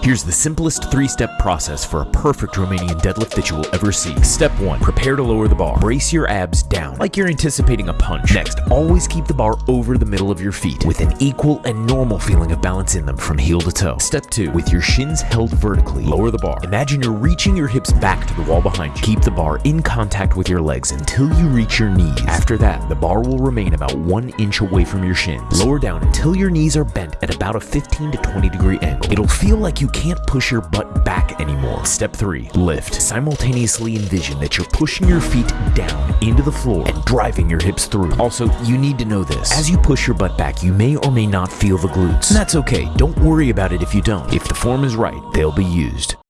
Here's the simplest three-step process for a perfect Romanian deadlift that you will ever see. Step 1. Prepare to lower the bar. Brace your abs down, like you're anticipating a punch. Next, always keep the bar over the middle of your feet, with an equal and normal feeling of balance in them from heel to toe. Step 2. With your shins held vertically, lower the bar. Imagine you're reaching your hips back to the wall behind you. Keep the bar in contact with your legs until you reach your knees. After that, the bar will remain about one inch away from your shins. Lower down until your knees are bent at about a 15 to 20 degree angle. It'll feel like you can't push your butt back anymore. Step 3. Lift. Simultaneously envision that you're pushing your feet down into the floor and driving your hips through. Also, you need to know this. As you push your butt back, you may or may not feel the glutes. And that's okay. Don't worry about it if you don't. If the form is right, they'll be used.